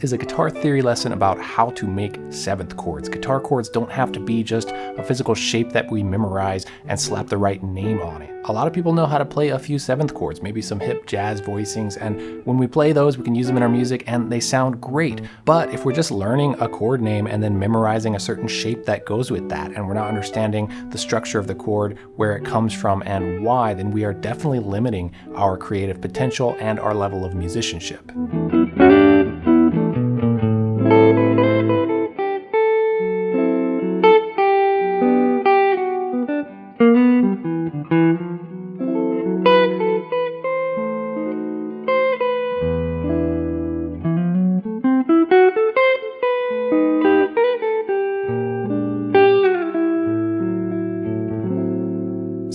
Is a guitar theory lesson about how to make seventh chords. Guitar chords don't have to be just a physical shape that we memorize and slap the right name on it. A lot of people know how to play a few seventh chords, maybe some hip jazz voicings, and when we play those, we can use them in our music and they sound great. But if we're just learning a chord name and then memorizing a certain shape that goes with that, and we're not understanding the structure of the chord, where it comes from, and why, then we are definitely limiting our creative potential and our level of musicianship.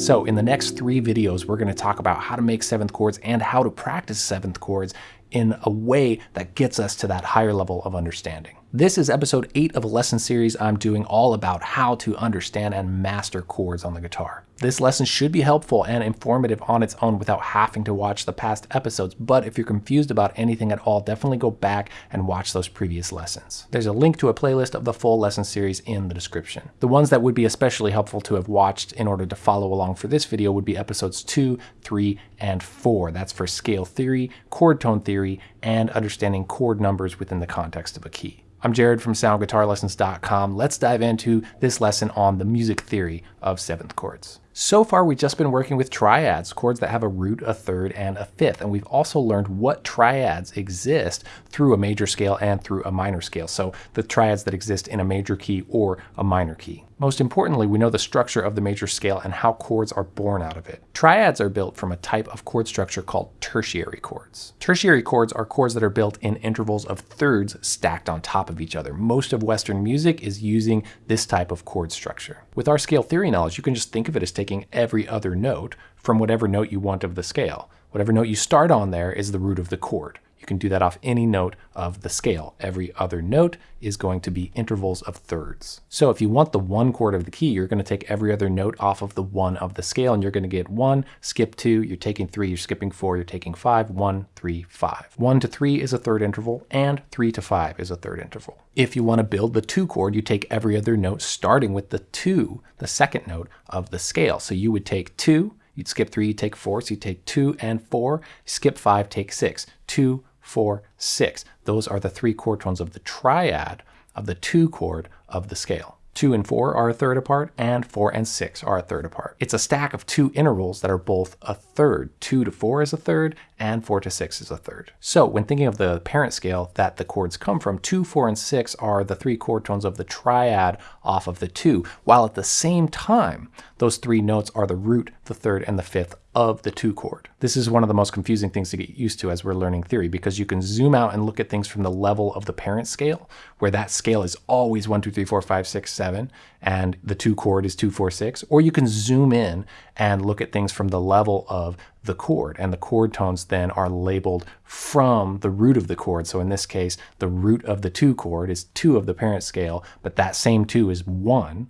So in the next three videos, we're gonna talk about how to make seventh chords and how to practice seventh chords in a way that gets us to that higher level of understanding. This is episode 8 of a lesson series I'm doing all about how to understand and master chords on the guitar. This lesson should be helpful and informative on its own without having to watch the past episodes, but if you're confused about anything at all, definitely go back and watch those previous lessons. There's a link to a playlist of the full lesson series in the description. The ones that would be especially helpful to have watched in order to follow along for this video would be episodes 2, 3, and 4. That's for scale theory, chord tone theory, and understanding chord numbers within the context of a key. I'm Jared from soundguitarlessons.com. Let's dive into this lesson on the music theory of seventh chords. So far, we've just been working with triads, chords that have a root, a third, and a fifth. And we've also learned what triads exist through a major scale and through a minor scale. So the triads that exist in a major key or a minor key. Most importantly, we know the structure of the major scale and how chords are born out of it. Triads are built from a type of chord structure called tertiary chords. Tertiary chords are chords that are built in intervals of thirds stacked on top of each other. Most of Western music is using this type of chord structure. With our scale theory knowledge, you can just think of it as taking every other note from whatever note you want of the scale. Whatever note you start on there is the root of the chord. You can do that off any note of the scale. Every other note is going to be intervals of thirds. So if you want the one chord of the key, you're going to take every other note off of the one of the scale, and you're going to get one, skip two, you're taking three, you're skipping four, you're taking five, one, three, five. One to three is a third interval, and three to five is a third interval. If you want to build the two chord, you take every other note starting with the two, the second note of the scale. So you would take two, You'd skip three, you take four, so you take two and four. Skip five, take six. Two, four, six. Those are the three chord tones of the triad of the two chord of the scale. 2 and 4 are a third apart, and 4 and 6 are a third apart. It's a stack of two intervals that are both a third. 2 to 4 is a third, and 4 to 6 is a third. So when thinking of the parent scale that the chords come from, 2, 4, and 6 are the three chord tones of the triad off of the 2, while at the same time, those three notes are the root, the third, and the fifth of the two chord. This is one of the most confusing things to get used to as we're learning theory because you can zoom out and look at things from the level of the parent scale where that scale is always 1, 2, 3, 4, 5, 6, 7 and the two chord is 2, 4, 6 or you can zoom in and look at things from the level of the chord and the chord tones then are labeled from the root of the chord. So in this case the root of the two chord is 2 of the parent scale but that same 2 is 1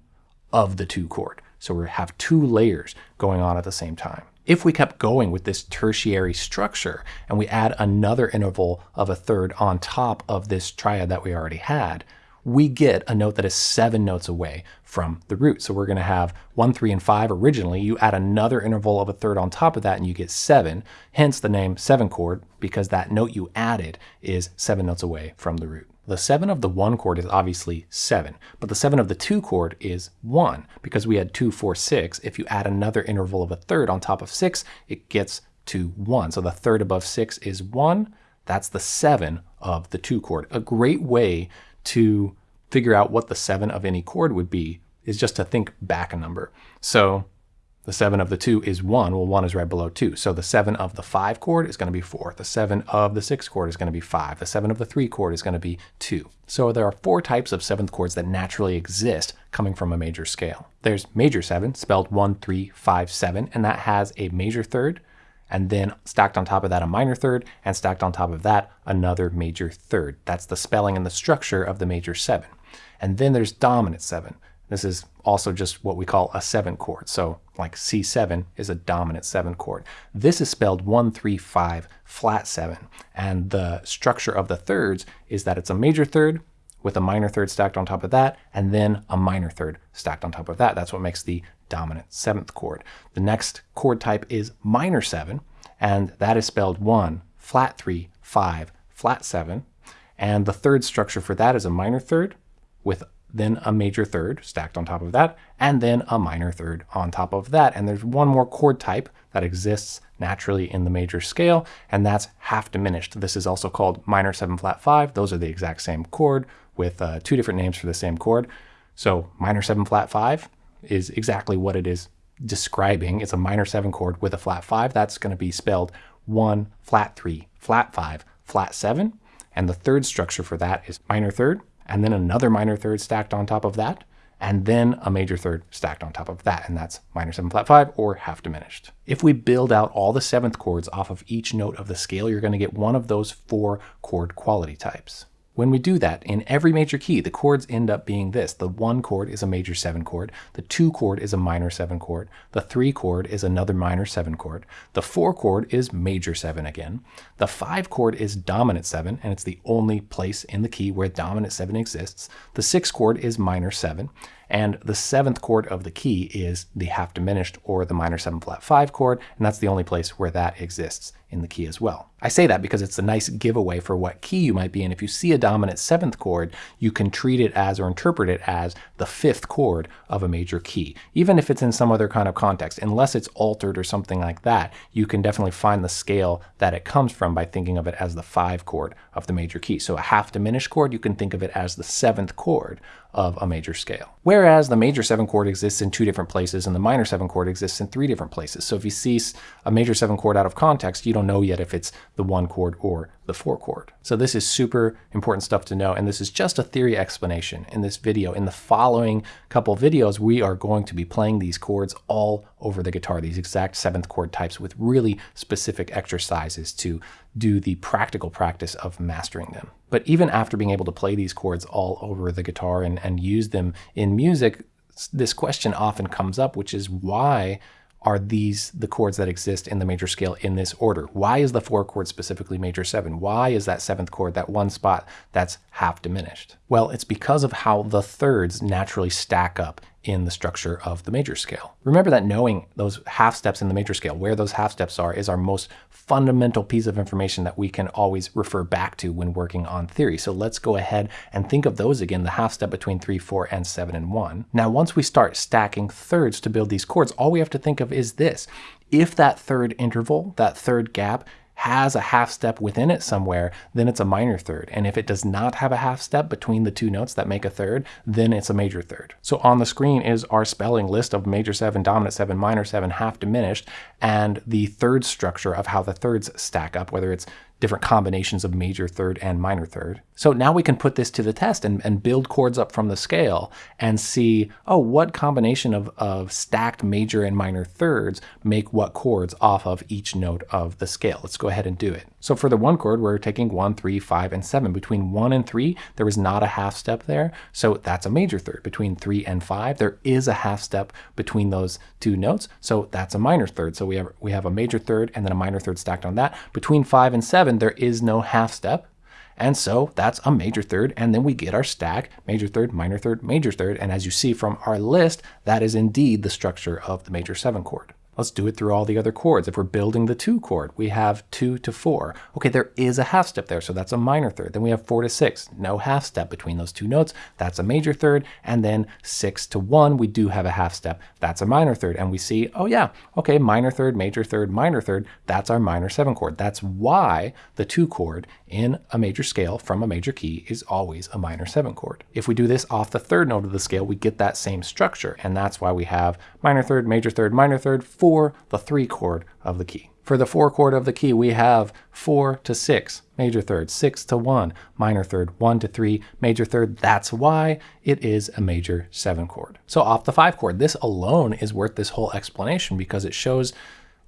of the two chord. So we have two layers going on at the same time. If we kept going with this tertiary structure and we add another interval of a third on top of this triad that we already had, we get a note that is seven notes away from the root. So we're going to have one, three, and five originally. You add another interval of a third on top of that and you get seven, hence the name seven chord because that note you added is seven notes away from the root. The 7 of the 1 chord is obviously 7, but the 7 of the 2 chord is 1 because we had 2, 4, 6. If you add another interval of a third on top of 6, it gets to 1. So the third above 6 is 1. That's the 7 of the 2 chord. A great way to figure out what the 7 of any chord would be is just to think back a number. So the 7 of the 2 is 1. Well, 1 is right below 2. So the 7 of the 5 chord is going to be 4. The 7 of the 6 chord is going to be 5. The 7 of the 3 chord is going to be 2. So there are four types of seventh chords that naturally exist coming from a major scale. There's major 7, spelled 1, 3, 5, 7, and that has a major third, and then stacked on top of that a minor third, and stacked on top of that another major third. That's the spelling and the structure of the major 7. And then there's dominant 7 This is also just what we call a seven chord. So like C7 is a dominant seven chord. This is spelled one, three, five, flat seven. And the structure of the thirds is that it's a major third with a minor third stacked on top of that, and then a minor third stacked on top of that. That's what makes the dominant seventh chord. The next chord type is minor seven, and that is spelled one, flat three, five, flat seven. And the third structure for that is a minor third with then a major third stacked on top of that, and then a minor third on top of that. And there's one more chord type that exists naturally in the major scale, and that's half diminished. This is also called minor 7 flat 5. Those are the exact same chord with uh, two different names for the same chord. So minor 7 flat 5 is exactly what it is describing. It's a minor 7 chord with a flat 5. That's going to be spelled 1, flat 3, flat 5, flat 7. And the third structure for that is minor third, and then another minor third stacked on top of that, and then a major third stacked on top of that, and that's minor 7 flat 5 or half diminished. If we build out all the seventh chords off of each note of the scale, you're going to get one of those four chord quality types. When we do that, in every major key, the chords end up being this. The 1 chord is a major 7 chord, the 2 chord is a minor 7 chord, the 3 chord is another minor 7 chord, the 4 chord is major 7 again, the 5 chord is dominant 7, and it's the only place in the key where dominant 7 exists, the 6 chord is minor 7, and the seventh chord of the key is the half diminished or the minor 7 flat 5 chord, and that's the only place where that exists in the key as well. I say that because it's a nice giveaway for what key you might be in. If you see a dominant seventh chord, you can treat it as or interpret it as the fifth chord of a major key. Even if it's in some other kind of context, unless it's altered or something like that, you can definitely find the scale that it comes from by thinking of it as the five chord of the major key. So a half diminished chord, you can think of it as the seventh chord of a major scale. Whereas the major 7 chord exists in two different places and the minor 7 chord exists in three different places. So if you see a major 7 chord out of context, you don't know yet if it's the 1 chord or the 4 chord. So this is super important stuff to know and this is just a theory explanation in this video. In the following couple videos, we are going to be playing these chords all over the guitar, these exact 7th chord types with really specific exercises to do the practical practice of mastering them. But even after being able to play these chords all over the guitar and, and use them in music, this question often comes up, which is why are these the chords that exist in the major scale in this order? Why is the four chord specifically major seven? Why is that seventh chord that one spot that's half diminished? Well, it's because of how the thirds naturally stack up in the structure of the major scale. Remember that knowing those half steps in the major scale, where those half steps are, is our most fundamental piece of information that we can always refer back to when working on theory. So let's go ahead and think of those again, the half step between 3, 4, and 7, and 1. Now, once we start stacking thirds to build these chords, all we have to think of is this. If that third interval, that third gap, has a half step within it somewhere, then it's a minor third. And if it does not have a half step between the two notes that make a third, then it's a major third. So on the screen is our spelling list of major 7, dominant 7, minor 7, half diminished, and the third structure of how the thirds stack up, whether it's different combinations of major third and minor third. So now we can put this to the test and, and build chords up from the scale and see, oh, what combination of, of stacked major and minor thirds make what chords off of each note of the scale. Let's go ahead and do it. So for the one chord, we're taking one, three, five, and seven. Between one and three, there is not a half step there. So that's a major third. Between three and five, there is a half step between those two notes. So that's a minor third. So we have, we have a major third and then a minor third stacked on that. Between five and seven, there is no half step. And so that's a major third. And then we get our stack, major third, minor third, major third. And as you see from our list, that is indeed the structure of the major seven chord. Let's do it through all the other chords. If we're building the two chord, we have two to four. Okay, there is a half step there, so that's a minor third. Then we have four to six, no half step between those two notes. That's a major third. And then six to one, we do have a half step. That's a minor third. And we see, oh yeah, okay, minor third, major third, minor third. That's our minor seven chord. That's why the two chord in a major scale from a major key is always a minor seven chord. If we do this off the third note of the scale, we get that same structure. And that's why we have minor third, major third, minor third, for the three chord of the key. For the four chord of the key, we have four to six, major third, six to one, minor third, one to three, major third. That's why it is a major seven chord. So off the five chord, this alone is worth this whole explanation because it shows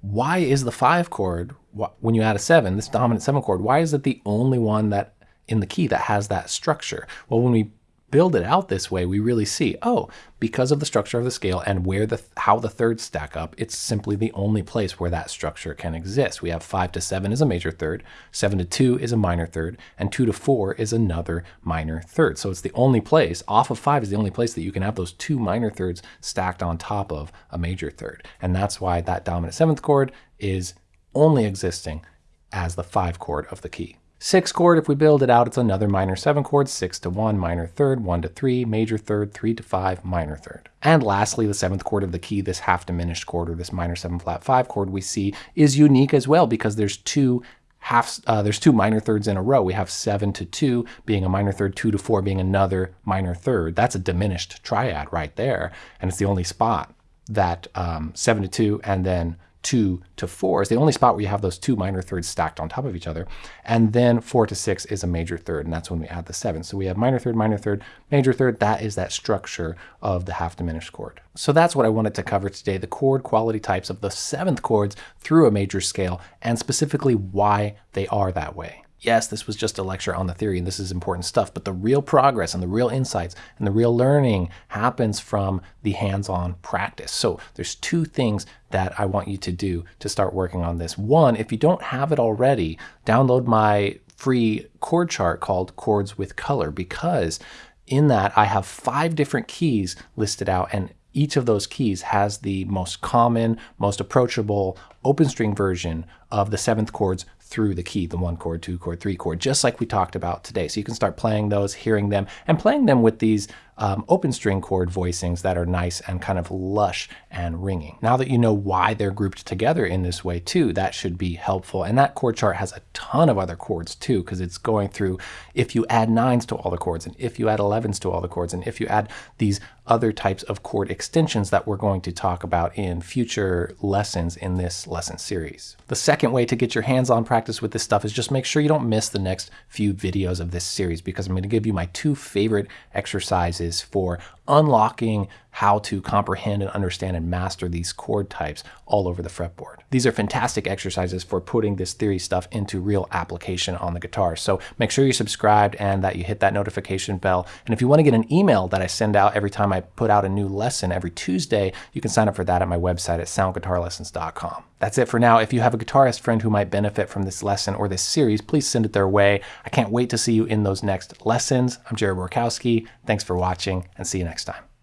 why is the five chord, when you add a seven, this dominant seven chord, why is it the only one that in the key that has that structure? Well, when we build it out this way, we really see, oh, because of the structure of the scale and where the how the thirds stack up, it's simply the only place where that structure can exist. We have 5 to 7 is a major third, 7 to 2 is a minor third, and 2 to 4 is another minor third. So it's the only place, off of 5 is the only place that you can have those two minor thirds stacked on top of a major third. And that's why that dominant seventh chord is only existing as the 5 chord of the key. Sixth chord, if we build it out, it's another minor seven chord, six to one, minor third, one to three, major third, three to five, minor third. And lastly, the seventh chord of the key, this half diminished chord or this minor seven flat five chord we see is unique as well because there's two half, uh, there's two minor thirds in a row. We have seven to two being a minor third, two to four being another minor third. That's a diminished triad right there. And it's the only spot that um, seven to two and then two to four is the only spot where you have those two minor thirds stacked on top of each other. And then four to six is a major third, and that's when we add the seven. So we have minor third, minor third, major third. That is that structure of the half diminished chord. So that's what I wanted to cover today, the chord quality types of the seventh chords through a major scale, and specifically why they are that way yes, this was just a lecture on the theory and this is important stuff, but the real progress and the real insights and the real learning happens from the hands-on practice. So there's two things that I want you to do to start working on this. One, if you don't have it already, download my free chord chart called Chords with Color because in that I have five different keys listed out and each of those keys has the most common, most approachable open string version of the seventh chords through the key, the one chord, two chord, three chord, just like we talked about today. So you can start playing those, hearing them, and playing them with these um, open string chord voicings that are nice and kind of lush and ringing. Now that you know why they're grouped together in this way too, that should be helpful. And that chord chart has a ton of other chords too, because it's going through if you add nines to all the chords, and if you add 11s to all the chords, and if you add these other types of chord extensions that we're going to talk about in future lessons in this lesson series. The second way to get your hands-on practice with this stuff is just make sure you don't miss the next few videos of this series because I'm going to give you my two favorite exercises for unlocking how to comprehend and understand and master these chord types all over the fretboard. These are fantastic exercises for putting this theory stuff into real application on the guitar. So make sure you're subscribed and that you hit that notification bell. And if you want to get an email that I send out every time I put out a new lesson every Tuesday, you can sign up for that at my website at soundguitarlessons.com. That's it for now. If you have a guitarist friend who might benefit from this lesson or this series, please send it their way. I can't wait to see you in those next lessons. I'm Jared Borkowski. Thanks for watching and see you next time.